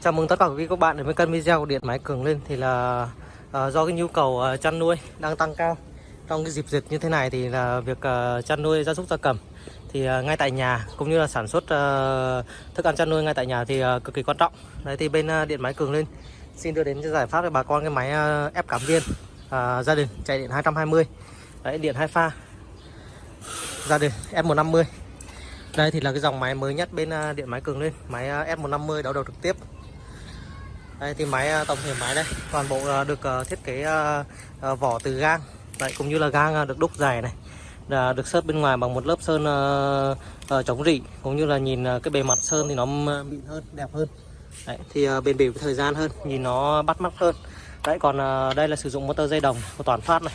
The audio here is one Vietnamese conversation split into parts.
Chào mừng tất cả quý vị các bạn đến với kênh video của Điện Máy Cường lên thì là uh, do cái nhu cầu uh, chăn nuôi đang tăng cao trong cái dịp dịch như thế này thì là việc uh, chăn nuôi gia súc gia cầm thì uh, ngay tại nhà cũng như là sản xuất uh, thức ăn chăn nuôi ngay tại nhà thì uh, cực kỳ quan trọng. Đấy thì bên uh, Điện Máy Cường lên xin đưa đến cho giải pháp cho bà con cái máy uh, ép cảm viên uh, gia đình chạy điện 220. Đấy điện hai pha gia đình F150 đây thì là cái dòng máy mới nhất bên à, điện máy cường lên máy à, F150 đấu đầu trực tiếp. Đây thì máy à, tổng thể máy đây toàn bộ được thiết kế vỏ từ gang. Đấy cũng như là gang được đúc dài này là được sơn bên ngoài bằng một lớp sơn chống rỉ cũng như là nhìn cái bề mặt sơn thì nó mịn hơn đẹp hơn. Đấy, thì bền bỉ với thời gian hơn nhìn nó bắt mắt hơn. Đấy còn đây là sử dụng motor dây đồng của toàn phát này.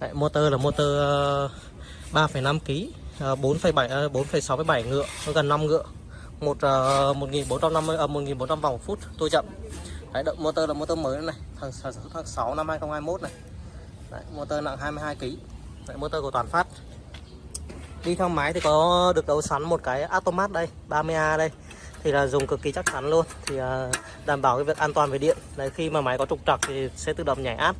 Đấy, motor là motor à, 3,5 kg Ờ, 4,7 4,67 ờ, ngựa gần 5 ngựa. Một uh, 1450 uh, 1400 vòng phút tôi chậm. Đấy, động motor là motor mới này thằng sản xuất tháng 6 năm 2021 này. Đấy, motor nặng 22 kg Đấy, motor của toàn phát. Đi theo máy thì có được đấu sẵn một cái automat đây 30A đây. Thì là dùng cực kỳ chắc chắn luôn. Thì uh, đảm bảo cái việc an toàn về điện. Đấy khi mà máy có trục trặc thì sẽ tự động nhảy áp.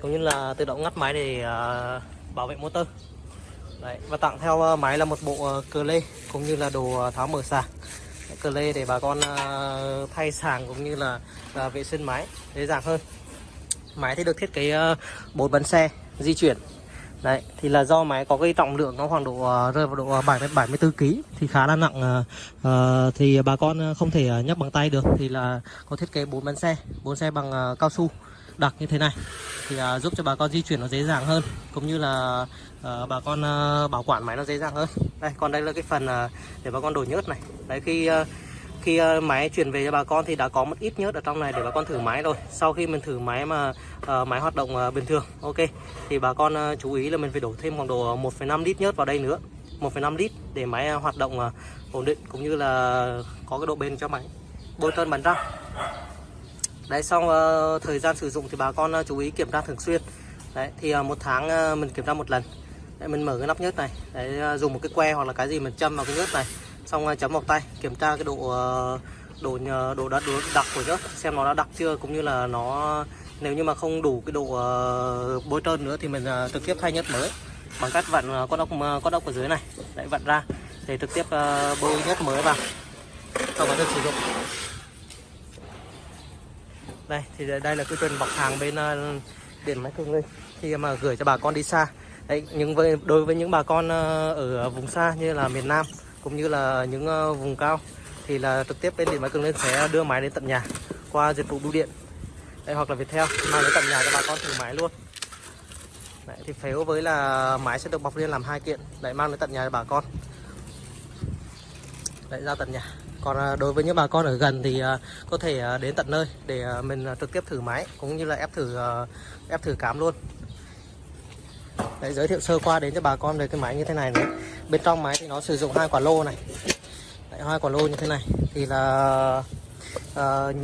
Cũng như là tự động ngắt máy để uh, bảo vệ motor đấy và tặng theo ờ, máy là một bộ ờ, cờ lê cũng như là đồ ờ, tháo mở sạc. Cờ lê để bà con thay sàng cũng như là là vệ sinh máy dễ dàng hơn. Máy thì được thiết kế bốn bánh xe di chuyển. Đấy thì là do máy có cái trọng lượng nó khoảng độ rơi vào độ 70 74 kg thì khá là nặng uh, thì bà con không thể nhấc bằng tay được. Thì là có thiết kế bốn bánh xe bốn xe bằng cao su đặc như thế này. Thì à, giúp cho bà con di chuyển nó dễ dàng hơn cũng như là à, bà con à, bảo quản máy nó dễ dàng hơn. Đây còn đây là cái phần à, để bà con đổ nhớt này. Đấy khi à, khi à, máy chuyển về cho bà con thì đã có một ít nhớt ở trong này để bà con thử máy rồi. Sau khi mình thử máy mà à, máy hoạt động à, bình thường ok thì bà con à, chú ý là mình phải đổ thêm khoảng độ 1,5 lít nhớt vào đây nữa. 1,5 lít để máy à, hoạt động à, ổn định cũng như là có cái độ bền cho máy. Bôi trơn bắn ra đấy xong uh, thời gian sử dụng thì bà con uh, chú ý kiểm tra thường xuyên. Đấy thì uh, một tháng uh, mình kiểm tra một lần. Đấy, mình mở cái nắp nhớt này. Đấy uh, dùng một cái que hoặc là cái gì mình châm vào cái nhớt này. Xong uh, chấm vào tay kiểm tra cái độ uh, độ nhờ- độ đất độ đặc của nhớt xem nó đã đặc chưa cũng như là nó nếu như mà không đủ cái độ uh, bôi trơn nữa thì mình uh, trực tiếp thay nhớt mới. Bằng cách vặn uh, con ốc con ốc ở dưới này. Đấy vặn ra. Để trực tiếp uh, bôi nhớt mới vào. Sau đó sử dụng đây thì đây là cái trình bọc hàng bên uh, điện máy cường linh khi mà gửi cho bà con đi xa. Đấy nhưng với đối với những bà con ờ, ở vùng xa như là miền Nam cũng như là những ờ, vùng cao thì là trực tiếp bên điện máy cường linh sẽ đưa máy đến tận nhà qua dịch vụ bưu điện. Đây hoặc là Viettel mang đến tận nhà cho bà con thử máy luôn. Đấy, thì phếu với là máy sẽ được bọc liên làm hai kiện. Để mang đến tận nhà cho bà con. Đấy ra tận nhà còn à, đối với những bà con ở gần thì à, có thể à, đến tận nơi để mình trực tiếp thử máy cũng như là ép thử ép thử cám luôn. Đấy, giới thiệu sơ qua đến cho bà con về cái máy như thế này này. Bên trong máy thì nó sử dụng hai quả lô này. Đấy, hai quả lô như thế này. Thì là uh,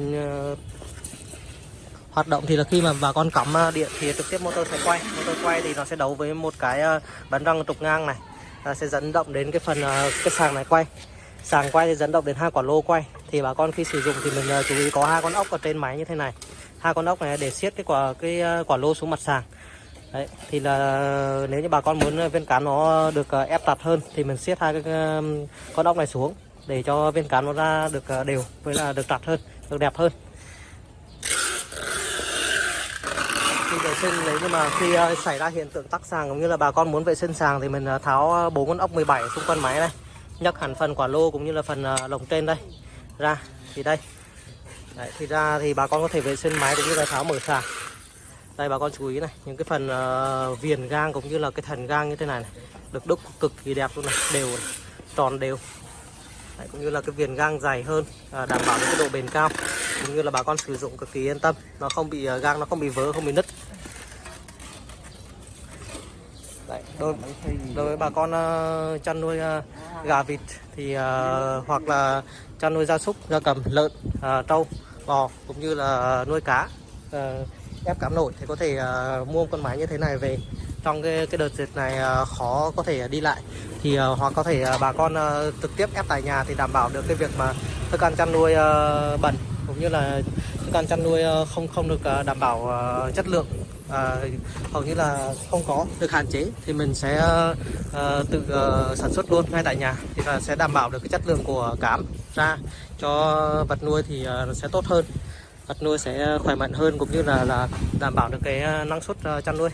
hoạt động thì là khi mà bà con cắm điện thì trực tiếp motor sẽ quay. Motor quay thì nó sẽ đấu với một cái bắn răng trục ngang này. À, sẽ dẫn động đến cái phần cái sàng này quay sàng quay thì dẫn động đến hai quả lô quay. Thì bà con khi sử dụng thì mình ờ, chú ý có hai con ốc ở trên máy như thế này. Hai con ốc này để siết cái quả cái ờ, quả lô xuống mặt sàng. Đấy, thì là ờ, nếu như bà con muốn viên cán nó được ép chặt hơn thì mình siết hai cái con ốc này xuống để cho viên cán nó ra được đều với là được chặt hơn được đẹp hơn. Khi vệ sinh nếu như mà khi xảy ra hiện tượng tắc sàng cũng như là bà con muốn vệ sinh sàng thì mình tháo bốn con ốc 17 xung quanh máy này nhấc hẳn phần quả lô cũng như là phần ờ, lồng trên đây. Ra thì đây. Đấy, thì ra thì bà con có thể vệ sinh máy cũng như là tháo mở xả. đây bà con chú ý này những cái phần uh, viền gang cũng như là cái thần gang như thế này, này được đúc cực kỳ đẹp luôn này đều này, tròn đều. Đấy, cũng như là cái viền gang dày hơn à, đảm bảo được cái độ bền cao cũng như là bà con sử dụng cực kỳ yên tâm. Nó không bị uh, gang nó không bị vỡ không bị nứt Đấy, đối, đối với bà con ờ, chăn nuôi ờ, gà vịt thì ờ, hoặc là chăn nuôi gia súc gia cầm lợn trâu bò cũng như là nuôi cá ép cám nổi thì có thể mua một con máy như thế này về. Trong cái cái đợt dịch này khó có thể đi lại thì hoặc có thể bà con trực tiếp ép tại nhà thì đảm bảo được cái việc mà thức ăn chăn nuôi bẩn cũng như là thức ăn chăn nuôi không không được đảm bảo chất lượng à, hầu như là không có. Được hạn chế thì mình sẽ ờ, ờ, tự ờ, sản xuất luôn ngay tại nhà thì là sẽ đảm bảo được cái chất lượng của cám ra cho vật nuôi thì ờ, sẽ tốt hơn vật nuôi sẽ khỏe mạnh hơn cũng như là là đảm bảo được cái ờ, năng suất ờ, chăn nuôi.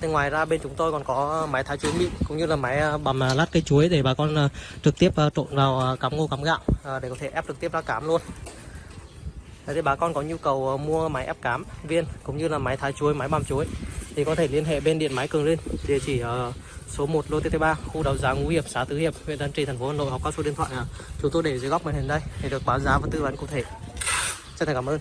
Thì ngoài ra bên chúng tôi còn có máy thái chuối mịn cũng như là máy bầm lát cây chuối để bà con trực tiếp trộn vào cắm cám ngô cám gạo để có thể ép trực tiếp ra cám luôn. Đấy, thì bà con có nhu cầu ờ, mua máy ép cám viên cũng như là máy thái chuối, máy băm chuối thì có thể liên hệ bên điện máy Cường linh địa chỉ ở số 1 lô TT3 khu đấu giá Ngũ Hiệp xã Tứ Hiệp huyện Tân Trì thành phố Hà Nội hoặc qua số điện thoại à, chúng tôi để dưới góc màn hình đây để được báo giá và tư vấn cụ thể. Chân thành cảm ơn.